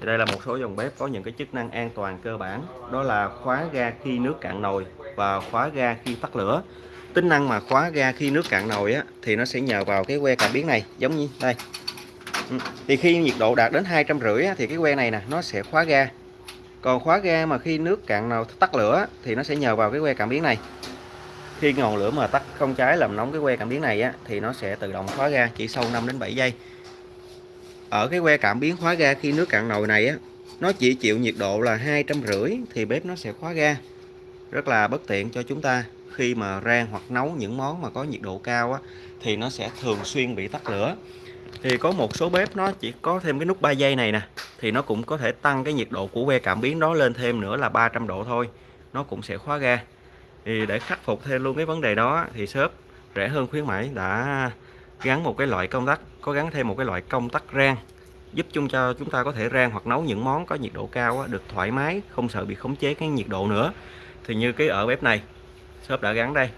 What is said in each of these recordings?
thì đây là một số dòng bếp có những cái chức năng an toàn cơ bản. Đó là khóa ga khi nước cạn nồi và khóa ga khi tắt lửa. Tính năng mà khóa ga khi nước cạn nồi á, thì nó sẽ nhờ vào cái que cảm biến này giống như đây. Ừ, thì khi nhiệt độ đạt đến hai trăm rưỡi thì cái que này nè nó sẽ khóa ga. Còn khóa ga mà khi nước cạn nào tắt lửa thì nó sẽ nhờ vào cái que cảm biến này. Khi ngọn lửa mà tắt không cháy làm nóng cái que cảm biến này á, thì nó sẽ tự động khóa ga chỉ sau 5 đến 7 giây ở cái que cảm biến khóa ga khi nước cạn nồi này á nó chỉ chịu nhiệt độ là hai trăm rưỡi thì bếp nó sẽ khóa ga. Rất là bất tiện cho chúng ta. Khi mà rang hoặc nấu những món mà có nhiệt độ cao á, thì nó sẽ thường xuyên bị tắt lửa. Thì có một số bếp nó chỉ có thêm cái nút 3 giây này nè thì nó cũng có thể tăng cái nhiệt độ của que cảm biến đó lên thêm nữa là 300 độ thôi. Nó cũng sẽ khóa ga. Thì để khắc phục thêm luôn cái vấn đề đó thì shop rẻ hơn khuyến mãi đã gắn một cái loại công tắc, có gắn thêm một cái loại công tắc rang, giúp chung cho chúng ta có thể rang hoặc nấu những món có nhiệt độ cao được thoải mái, không sợ bị khống chế cái nhiệt độ nữa. Thì như cái ở bếp này, shop đã gắn đây.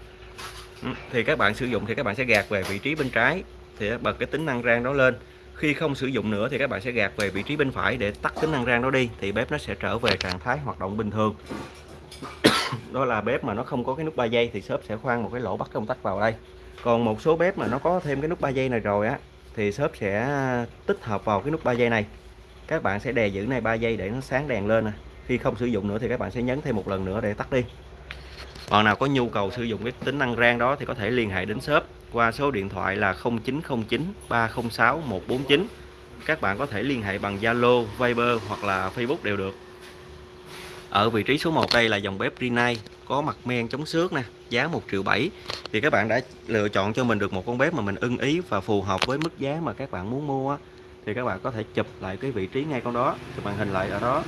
Ừ, thì các bạn sử dụng thì các bạn sẽ gạt về vị trí bên trái, thì bật cái tính năng rang đó lên. Khi không sử dụng nữa thì các bạn sẽ gạt về vị trí bên phải để tắt tính năng rang đó đi, thì bếp nó sẽ trở về trạng thái hoạt động bình thường. Đó là bếp mà nó không có cái nút 3 giây thì shop sẽ khoan một cái lỗ bắt công tắc vào đây còn một số bếp mà nó có thêm cái nút 3 giây này rồi á thì shop sẽ ờ, tích hợp vào cái nút 3 giây này. Các bạn sẽ đè giữ này 3 giây để nó sáng đèn lên nè. Khi không sử dụng nữa thì các bạn sẽ nhấn thêm một lần nữa để tắt đi. Bạn nào có nhu cầu sử dụng cái tính năng rang đó thì có thể liên hệ đến shop qua số điện thoại là 0909 306 149 các bạn có thể liên hệ bằng Zalo, Viber hoặc là Facebook đều được. Ở vị trí số 1 đây là dòng bếp Rinnai có mặt men chống xước nè, giá 1 triệu 7 thì các bạn đã lựa chọn cho mình được một con bếp mà mình ưng ý và phù hợp với mức giá mà các bạn muốn mua thì các bạn có thể chụp lại cái vị trí ngay con đó, chụp màn hình lại ở đó.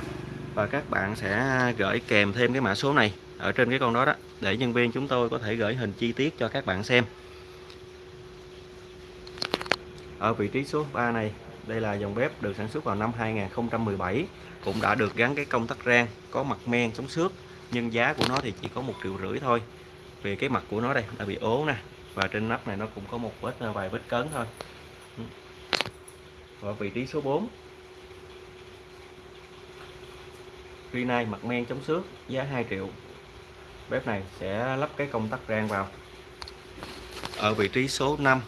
Và các bạn sẽ gửi kèm thêm cái mã số này ở trên cái con đó đó, để nhân viên chúng tôi có thể gửi hình chi tiết cho các bạn xem. Ở vị trí số 3 này, đây là dòng bếp được sản xuất vào năm 2017 cũng đã được gắn cái công tắc rang, có mặt men chống xước nhưng giá của nó thì chỉ có một triệu rưỡi thôi. Vì cái mặt của nó đây đã bị ố nè, và trên nắp này nó cũng có một vết à, vài vết cấn thôi. Ừ. Và vị trí số 4 Rinnai mặt men chống xước, giá 2 triệu. Bếp này sẽ lắp cái công tắc rang vào. Ở vị trí số 5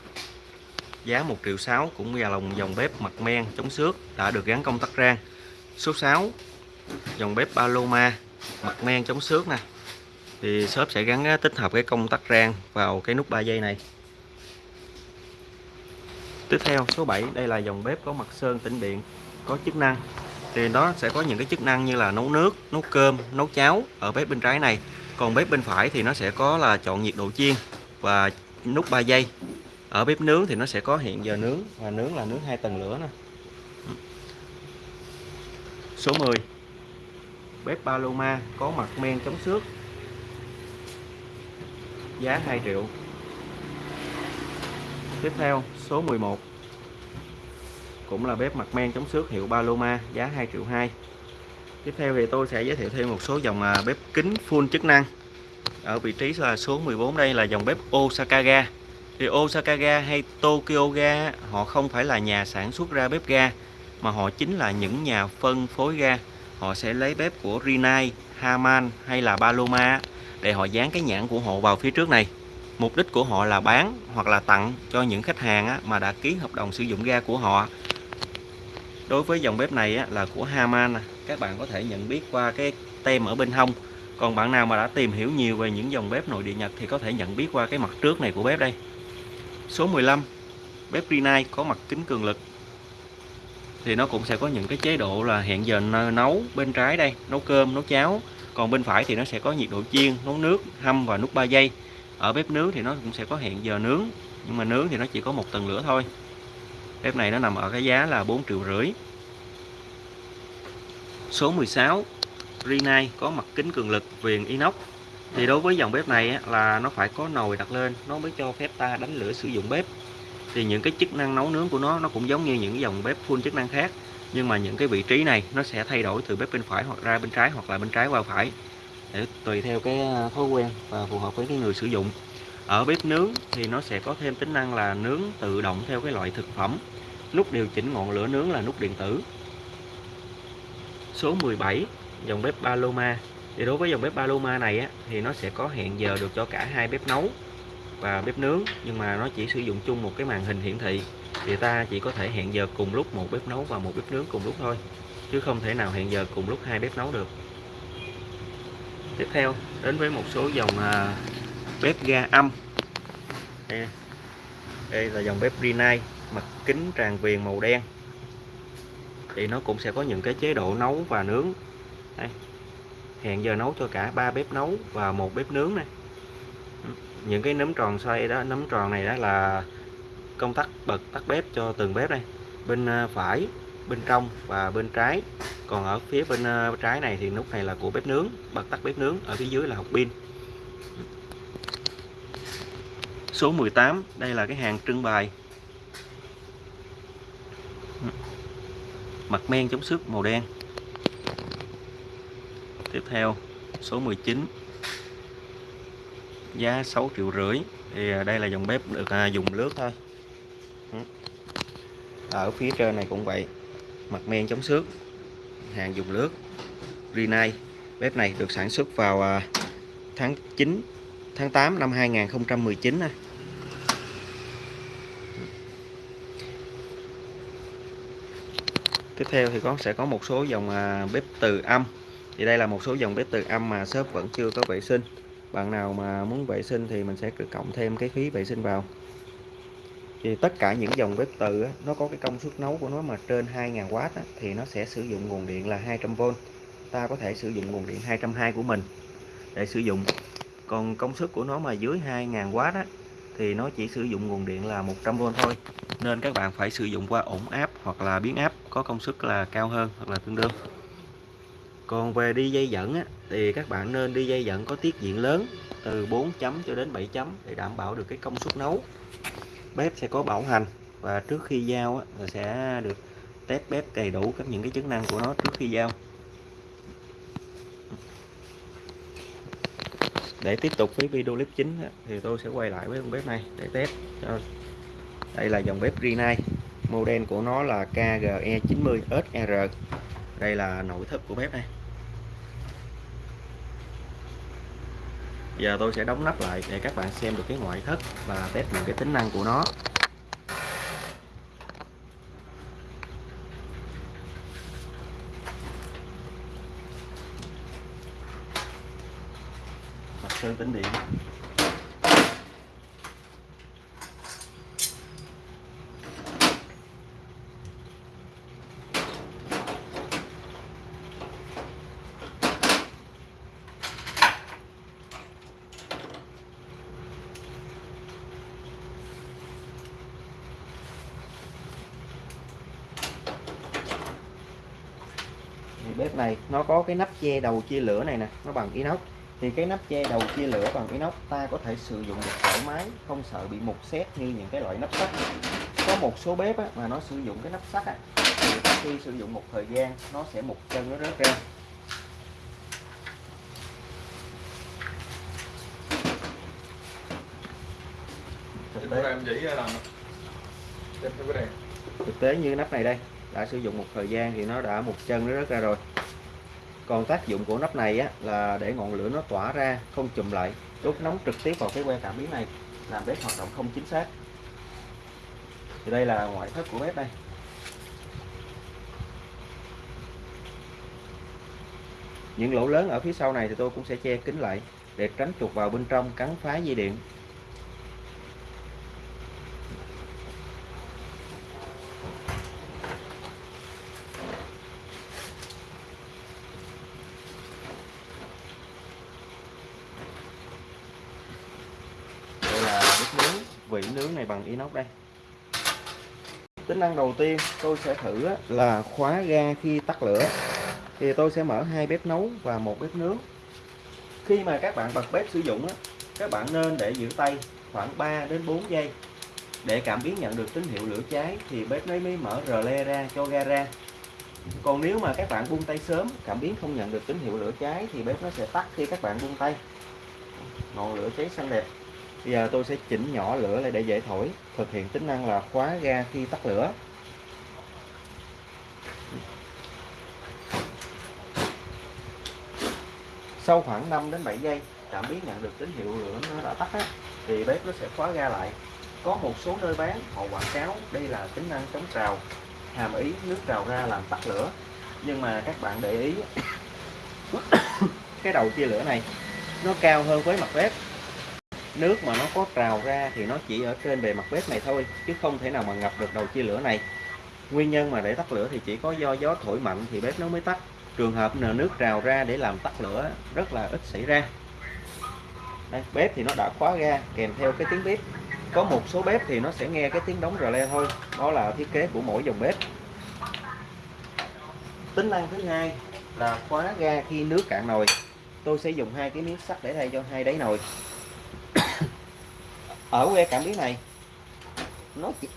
giá 1 triệu 6 cũng là lòng dòng bếp mặt men chống xước đã được gắn công tắc rang. Số 6 dòng bếp Paloma mặt men chống xước nè. Thì shop sẽ gắn tích hợp cái công tắc rang vào cái nút 3 giây này. Tiếp theo, số 7 đây là dòng bếp có mặt sơn tĩnh điện, có chức năng. Thì đó sẽ có những cái chức năng như là nấu nước, nấu cơm, nấu cháo ở bếp bên trái này. Còn bếp bên phải thì nó sẽ có là chọn nhiệt độ chiên và nút 3 giây ở bếp nướng thì nó sẽ có hiện giờ nướng và nướng là nướng hai tầng lửa nè. Số 10 bếp Paloma có mặt men chống xước. Giá 2 triệu. Tiếp theo, số 11 cũng là bếp mặt men chống xước hiệu Paloma, giá 2 triệu 2 tiếp theo thì tôi sẽ giới thiệu thêm một số dòng à, bếp kính full chức năng. Ở vị trí là số 14 đây là dòng bếp Osaka ga thì Osaka ga hay Tokyo ga, họ không phải là nhà sản xuất ra bếp ga, mà họ chính là những nhà phân phối ga họ sẽ lấy bếp của Rinnai, Haman hay là Paloma để họ dán cái nhãn của họ vào phía trước này. Mục đích của họ là bán hoặc là tặng cho những khách hàng mà đã ký hợp đồng sử dụng ga của họ. Đối với dòng bếp này là của Haman à. các bạn có thể nhận biết qua cái tem ở bên hông. Còn bạn nào mà đã tìm hiểu nhiều về những dòng bếp nội địa Nhật thì có thể nhận biết qua cái mặt trước này của bếp đây. Số 15 bếp Rinnai có mặt kính cường lực thì nó cũng sẽ có những cái chế độ là hẹn giờ nấu bên trái đây, nấu cơm, nấu cháo. Còn bên phải thì nó sẽ có nhiệt độ chiên, nấu nước, hâm và nút 3 giây. Ở bếp nướng thì nó cũng sẽ có hẹn giờ nướng, nhưng mà nướng thì nó chỉ có một tầng lửa thôi. Bếp này nó nằm ở cái giá là 4 triệu rưỡi. Số 16 Rinnai có mặt kính cường lực viền inox. Thì đối với dòng bếp này là nó phải có nồi đặt lên, nó mới cho phép ta đánh lửa sử dụng bếp thì những cái chức năng nấu nướng của nó nó cũng giống như những dòng bếp full chức năng khác. Nhưng mà những cái vị trí này nó sẽ thay đổi từ bếp bên phải hoặc ra bên trái hoặc là bên trái qua phải. Để tùy theo cái à, thói quen và phù hợp với cái người sử dụng. Ở bếp nướng thì nó sẽ có thêm tính năng là nướng tự động theo cái loại thực phẩm. Nút điều chỉnh ngọn lửa nướng là nút điện tử. Số 17 dòng bếp Paloma. Thì đối với dòng bếp Paloma này á, thì nó sẽ có hẹn giờ được cho cả hai bếp nấu và bếp nướng nhưng mà nó chỉ sử dụng chung một cái màn hình hiển thị. Thì ta chỉ có thể hẹn giờ cùng lúc một bếp nấu và một bếp nướng cùng lúc thôi chứ không thể nào hẹn giờ cùng lúc hai bếp nấu được. Tiếp theo đến với một số dòng à, bếp ga âm. Đây, đây là dòng bếp Rinnai mặt kính tràn viền màu đen. Thì nó cũng sẽ có những cái chế độ nấu và nướng. Đây. hẹn giờ nấu cho cả ba bếp nấu và một bếp nướng này những cái nấm tròn xoay đó, nấm tròn này đó là công tắc bật, tắt bếp cho từng bếp đây. Bên ờ, phải, bên trong và bên trái. Còn ở phía bên ờ, trái này thì nút này là của bếp nướng, bật tắt bếp nướng, ở phía dưới là hộp pin. Số 18 đây là cái hàng trưng bày. Mặt men chống xước màu đen. Tiếp theo, số 19 giá 6 triệu rưỡi. Thì à, đây là dòng bếp được à, dùng lướt thôi. Ừ. Ở phía trên này cũng vậy. Mặt men chống xước. Hàng dùng lướt Rinnai bếp này được sản xuất vào à, tháng 9 tháng 8 năm 2019 này. tiếp theo thì có sẽ có một số dòng à, bếp từ âm. Thì đây là một số dòng bếp từ âm mà shop vẫn chưa có vệ sinh bạn nào mà muốn vệ sinh thì mình sẽ cộng thêm cái phí vệ sinh vào. Thì tất cả những dòng bếp từ á, nó có cái công suất nấu của nó mà trên 2.000W á, thì nó sẽ sử dụng nguồn điện là 200V ta có thể sử dụng nguồn điện 220 của mình để sử dụng. Còn công suất của nó mà dưới 2.000W á, thì nó chỉ sử dụng nguồn điện là 100V thôi. Nên các bạn phải sử dụng qua ổn áp hoặc là biến áp có công suất là cao hơn hoặc là tương đương còn về đi dây dẫn á, thì các bạn nên đi dây dẫn có tiết diện lớn từ 4 chấm cho đến 7 chấm để đảm bảo được cái công suất nấu. Bếp sẽ có bảo hành và trước khi giao á, là sẽ được test bếp đầy đủ các những cái chức năng của nó trước khi giao. Để tiếp tục với video clip chính thì tôi sẽ quay lại với con bếp này để test cho. Đây là dòng bếp Rinnai model của nó là KGE90SR đây là nội thất của bếp này. Giờ tôi sẽ đóng nắp lại để các bạn xem được cái ngoại thất và test những cái tính năng của nó. Mặt sơn tĩnh điện bếp này nó có cái nắp che đầu chia lửa này nè nó bằng inox. Thì cái nắp che đầu chia lửa bằng inox ta có thể sử dụng được thoải mái không sợ bị mục xét như những cái loại nắp sắt. Có một số bếp á, mà nó sử dụng cái nắp sắt á, thì khi sử dụng một thời gian nó sẽ một chân nó rớt ra. Thực tế, em chỉ làm thực tế như nắp này đây đã sử dụng một thời gian thì nó đã một chân nó rớt ra rồi còn tác dụng của nắp này á, là để ngọn lửa nó tỏa ra không chùm lại. Đốt nóng trực tiếp vào cái que cảm biến này làm bếp hoạt động không chính xác. Thì đây là ngoại thất của bếp đây. Những lỗ lớn ở phía sau này thì tôi cũng sẽ che kín lại để tránh chuột vào bên trong cắn phá dây điện vỉ nướng này bằng inox đây. Tính năng đầu tiên tôi sẽ thử là khóa ga khi tắt lửa. Thì tôi sẽ mở hai bếp nấu và một bếp nướng. Khi mà các bạn bật bếp sử dụng các bạn nên để giữ tay khoảng 3 đến 4 giây. Để cảm biến nhận được tín hiệu lửa cháy thì bếp mới mới mở rờ le ra cho ga ra. Còn nếu mà các bạn buông tay sớm, cảm biến không nhận được tín hiệu lửa cháy thì bếp nó sẽ tắt khi các bạn buông tay. Ngọn lửa cháy xanh đẹp. Bây giờ tôi sẽ chỉnh nhỏ lửa lại để dễ thổi. Thực hiện tính năng là khóa ga khi tắt lửa. Sau khoảng 5 đến 7 giây cảm biến nhận được tín hiệu lửa nó đã tắt á, thì bếp nó sẽ khóa ga lại. Có một số nơi bán họ quảng cáo đây là tính năng chống trào hàm ý nước trào ra làm tắt lửa. Nhưng mà các bạn để ý cái đầu chia lửa này nó cao hơn với mặt bếp nước mà nó có trào ra thì nó chỉ ở trên bề mặt bếp này thôi chứ không thể nào mà ngập được đầu chia lửa này. Nguyên nhân mà để tắt lửa thì chỉ có do gió thổi mạnh thì bếp nó mới tắt. Trường hợp nờ nước trào ra để làm tắt lửa rất là ít xảy ra. Đây, bếp thì nó đã khóa ga kèm theo cái tiếng bếp. Có một số bếp thì nó sẽ nghe cái tiếng đóng rờ le thôi đó là thiết kế của mỗi dòng bếp. Tính năng thứ hai là khóa ga khi nước cạn nồi. Tôi sẽ dùng hai cái miếng sắt để thay cho hai đáy nồi. Ờ, ở que cảm biến này. Nó chỉ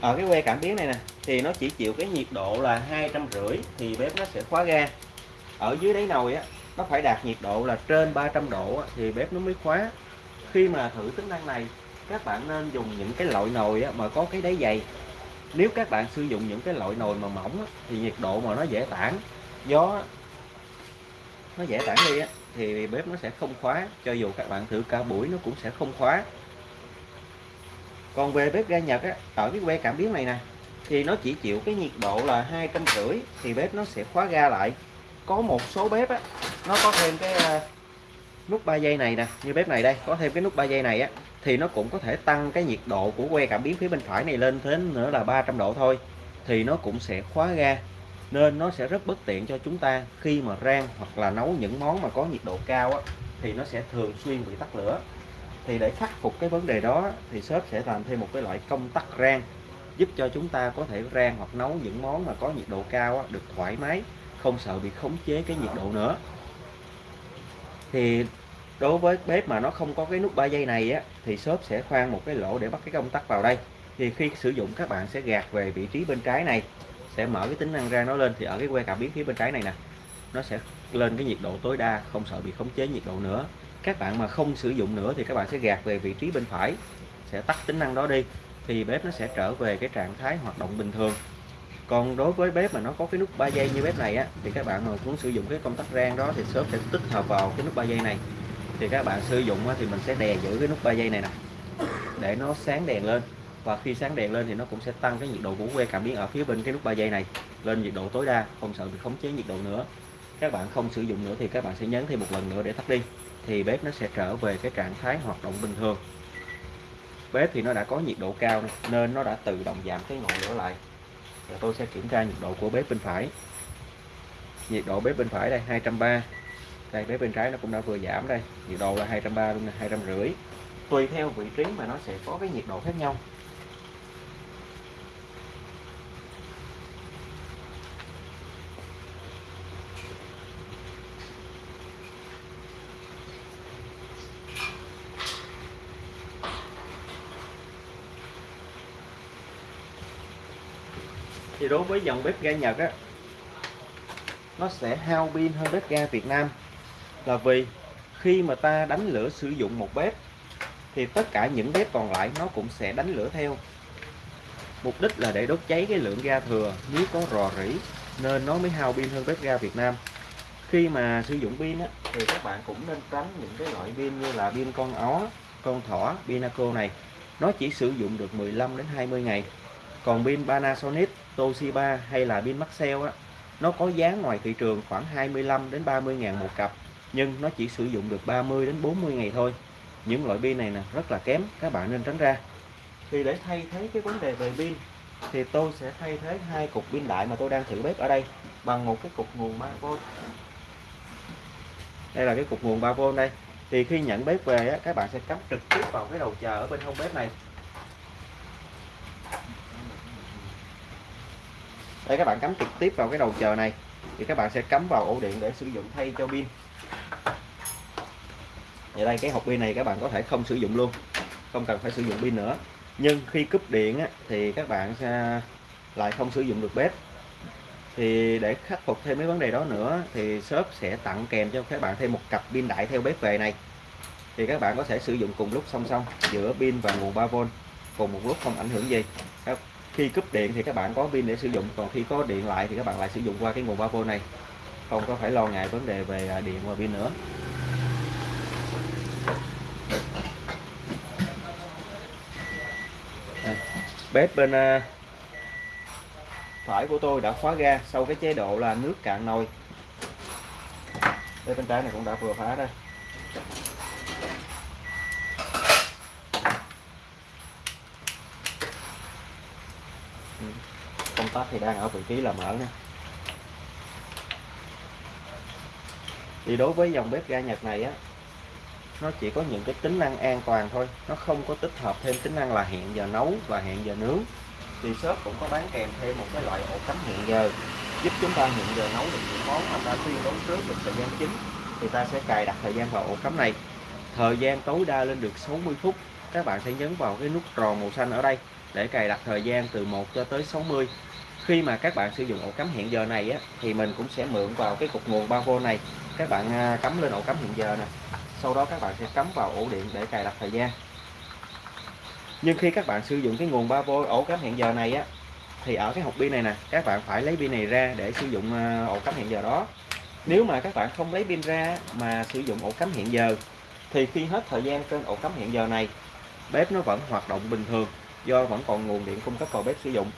ở ờ, cái que cảm biến này nè thì nó chỉ chịu cái nhiệt độ là hai trăm rưỡi thì bếp nó sẽ khóa ga. Ở dưới đáy nồi á nó phải đạt nhiệt độ là trên 300 độ á, thì bếp nó mới khóa. Khi mà thử tính năng này các bạn nên dùng những cái loại nồi á, mà có cái đáy dày nếu các bạn sử dụng những cái loại nồi mà mỏng á, thì nhiệt độ mà nó dễ tản gió nó dễ tản đi á, thì bếp nó sẽ không khóa. Cho dù các bạn thử cả buổi nó cũng sẽ không khóa. Còn về bếp ga Nhật á, ở cái que cảm biến này nè thì nó chỉ chịu cái nhiệt độ là hai trăm rưỡi thì bếp nó sẽ khóa ga lại. Có một số bếp á, nó có thêm cái à, nút 3 giây này nè như bếp này đây có thêm cái nút 3 giây này á thì nó cũng có thể tăng cái nhiệt độ của que cảm biến phía bên phải này lên đến nữa là 300 độ thôi thì nó cũng sẽ khóa ga nên nó sẽ rất bất tiện cho chúng ta khi mà rang hoặc là nấu những món mà có nhiệt độ cao á, thì nó sẽ thường xuyên bị tắt lửa. Thì để khắc phục cái vấn đề đó thì shop sẽ làm thêm một cái loại công tắc rang giúp cho chúng ta có thể rang hoặc nấu những món mà có nhiệt độ cao á, được thoải mái không sợ bị khống chế cái nhiệt độ nữa. Thì đối với bếp mà nó không có cái nút 3 giây này á, thì shop sẽ khoan một cái lỗ để bắt cái công tắc vào đây. Thì khi sử dụng, các bạn sẽ gạt về vị trí bên trái này, sẽ mở cái tính năng rang nó lên. Thì ở cái que cảm biến phía bên trái này nè, nó sẽ lên cái nhiệt độ tối đa, không sợ bị khống chế nhiệt độ nữa. Các bạn mà không sử dụng nữa thì các bạn sẽ gạt về vị trí bên phải, sẽ tắt tính năng đó đi, thì bếp nó sẽ trở về cái trạng thái hoạt động bình thường. Còn đối với bếp mà nó có cái nút 3 giây như bếp này á, thì các bạn mà muốn sử dụng cái công tắc rang đó thì shop sẽ tích hợp vào cái nút 3 giây này thì các bạn sử dụng thì mình sẽ đè giữ cái nút 3 giây này nè. Để nó sáng đèn lên. Và khi sáng đèn lên thì nó cũng sẽ tăng cái nhiệt độ của que cảm biến ở phía bên cái nút 3 giây này lên nhiệt độ tối đa, không sợ bị khống chế nhiệt độ nữa. Các bạn không sử dụng nữa thì các bạn sẽ nhấn thêm một lần nữa để tắt đi, thì bếp nó sẽ trở về cái trạng thái hoạt động bình thường. Bếp thì nó đã có nhiệt độ cao nên nó đã tự động giảm cái ngọn lửa lại. Và tôi sẽ kiểm tra nhiệt độ của bếp bên phải. Nhiệt độ bếp bên phải đây 230 đây bếp bên trái nó cũng đã vừa giảm đây. Nhiệt độ là 230 luôn trăm 250 tùy theo vị trí mà nó sẽ có cái nhiệt độ khác nhau. Thì đối với dòng bếp ga Nhật á, nó sẽ hao pin hơn bếp ga Việt Nam là vì khi mà ta đánh lửa sử dụng một bếp thì tất cả những bếp còn lại nó cũng sẽ đánh lửa theo. Mục đích là để đốt cháy cái lượng ga thừa nếu có rò rỉ nên nó mới hao pin hơn bếp ga Việt Nam. Khi mà sử dụng pin á, thì các bạn cũng nên tránh những cái loại pin như là pin con ó con thỏ pinaco này. Nó chỉ sử dụng được 15 đến 20 ngày. Còn pin Panasonic Toshiba hay là pin Maxell á nó có giá ngoài thị trường khoảng 25 đến 30 ngàn một cặp nhưng nó chỉ sử dụng được 30 đến 40 ngày thôi. Những loại pin này nè rất là kém các bạn nên tránh ra. Thì để thay thế cái vấn đề về pin thì tôi sẽ thay thế hai cục pin đại mà tôi đang thử bếp ở đây bằng một cái cục nguồn 3V đây là cái cục nguồn 3V đây. Thì khi nhận bếp về á, các bạn sẽ cắm trực tiếp vào cái đầu chờ ở bên hông bếp này. Đây các bạn cắm trực tiếp vào cái đầu chờ này. Thì các bạn sẽ cắm vào ổ điện để sử dụng thay cho pin vậy đây cái hộp pin này các bạn có thể không sử dụng luôn. Không cần phải sử dụng pin nữa. Nhưng khi cúp điện á, thì các bạn sẽ lại không sử dụng được bếp. Thì để khắc phục thêm mấy vấn đề đó nữa thì shop sẽ tặng kèm cho các bạn thêm một cặp pin đại theo bếp về này. Thì các bạn có thể sử dụng cùng lúc song song giữa pin và nguồn 3V cùng một lúc không ảnh hưởng gì. Khi cúp điện thì các bạn có pin để sử dụng còn khi có điện lại thì các bạn lại sử dụng qua cái nguồn 3V này không có phải lo ngại vấn đề về à, điện và pin nữa. Bếp bên à, phải của tôi đã khóa ga sau cái chế độ là nước cạn nồi. Bếp bên trái này cũng đã vừa phá đây. Ừ, công tắc thì đang ở vị trí là mở nè. Thì đối với dòng bếp ga Nhật này á nó chỉ có những cái tính năng an toàn thôi. Nó không có tích hợp thêm tính năng là hẹn giờ nấu và hẹn giờ nướng. Thì shop cũng có bán kèm thêm một cái loại ổ cắm hẹn giờ giúp chúng ta hẹn giờ nấu được những món mà ta tuyên đoán trước được thời gian chính. Thì ta sẽ cài đặt thời gian vào ổ cắm này. Thời gian tối đa lên được 60 phút. Các bạn sẽ nhấn vào cái nút tròn màu xanh ở đây để cài đặt thời gian từ 1 cho tới 60 khi mà các bạn sử dụng ổ cắm hẹn giờ này á, thì mình cũng sẽ mượn vào cái cục nguồn 3V này các bạn à, cắm lên ổ cắm hiện giờ nè. Sau đó các bạn sẽ cắm vào ổ điện để cài đặt thời gian. Nhưng khi các bạn sử dụng cái nguồn 3V ổ cắm hẹn giờ này á, thì ở cái hộp pin này nè, các bạn phải lấy pin này ra để sử dụng à, ổ cắm hẹn giờ đó. Nếu mà các bạn không lấy pin ra mà sử dụng ổ cắm hẹn giờ, thì khi hết thời gian trên ổ cắm hẹn giờ này, bếp nó vẫn hoạt động bình thường, do vẫn còn nguồn điện cung cấp vào bếp sử dụng.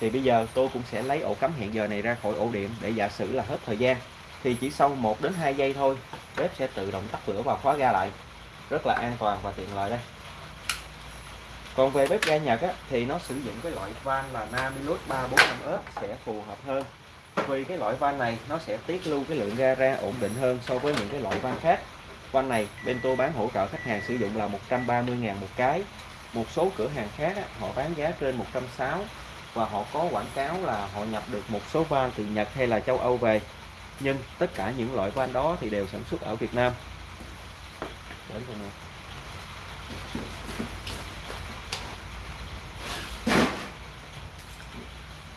Thì bây giờ tôi cũng sẽ lấy ổ cắm hẹn giờ này ra khỏi ổ điện để giả sử là hết thời gian thì chỉ sau 1 đến 2 giây thôi bếp sẽ tự động tắt lửa và khóa ga lại. Rất là an toàn và tiện lợi đây. Còn về bếp ga Nhật á, thì nó sử dụng cái loại van là Namilus 345S sẽ phù hợp hơn. Vì cái loại van này nó sẽ tiết lưu cái lượng ga ra ổn định hơn so với những cái loại van khác. Van này Bento bán hỗ trợ khách hàng sử dụng là 130.000 một cái. Một số cửa hàng khác á, họ bán giá trên 160 và họ có quảng cáo là họ nhập được một số van từ Nhật hay là châu Âu về nhưng tất cả những loại van đó thì đều sản xuất ở Việt Nam.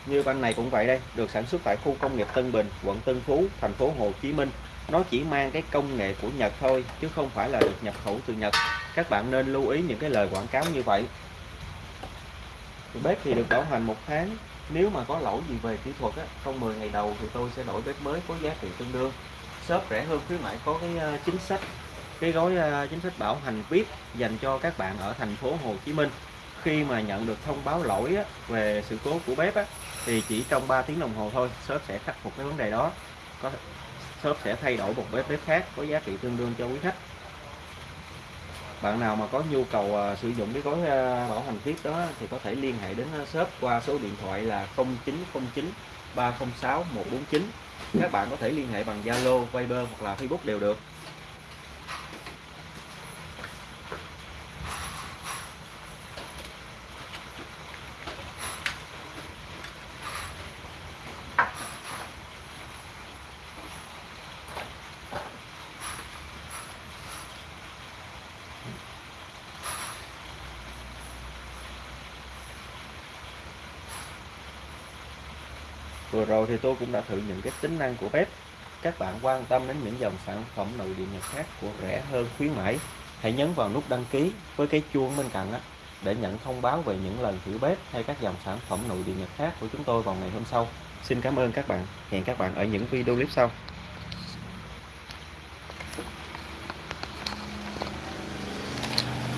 Như van này cũng vậy đây được sản xuất tại khu công nghiệp Tân Bình quận Tân Phú thành phố Hồ Chí Minh. Nó chỉ mang cái công nghệ của Nhật thôi chứ không phải là được nhập khẩu từ Nhật. Các bạn nên lưu ý những cái lời quảng cáo như vậy. Bếp thì được bảo hành một tháng nếu mà có lỗi gì về kỹ thuật á, trong 10 ngày đầu thì tôi sẽ đổi bếp mới có giá trị tương đương. Shop rẻ hơn khuyến mãi có cái ờ, chính sách cái gói ờ, chính sách bảo hành VIP dành cho các bạn ở thành phố Hồ Chí Minh. Khi mà nhận được thông báo lỗi á, về sự cố của bếp á, thì chỉ trong 3 tiếng đồng hồ thôi shop sẽ khắc phục cái vấn đề đó. Có shop sẽ thay đổi một bếp bếp khác có giá trị tương đương cho quý khách bạn nào mà có nhu cầu uh, sử dụng cái gói uh, bảo hành tiếp đó thì có thể liên hệ đến à, shop qua số điện thoại là 0909 306 149 các bạn có thể liên hệ bằng Zalo, Viber hoặc là Facebook đều được. Vừa rồi thì tôi cũng đã thử những cái tính năng của bếp. Các bạn quan tâm đến những dòng sản phẩm nội địa Nhật khác của rẻ hơn khuyến mãi, hãy nhấn vào nút đăng ký với cái chuông bên cạnh đó để nhận thông báo về những lần thử bếp hay các dòng sản phẩm nội địa Nhật khác của chúng tôi vào ngày hôm sau. Xin cảm ơn các bạn. Hẹn các bạn ở những video clip sau.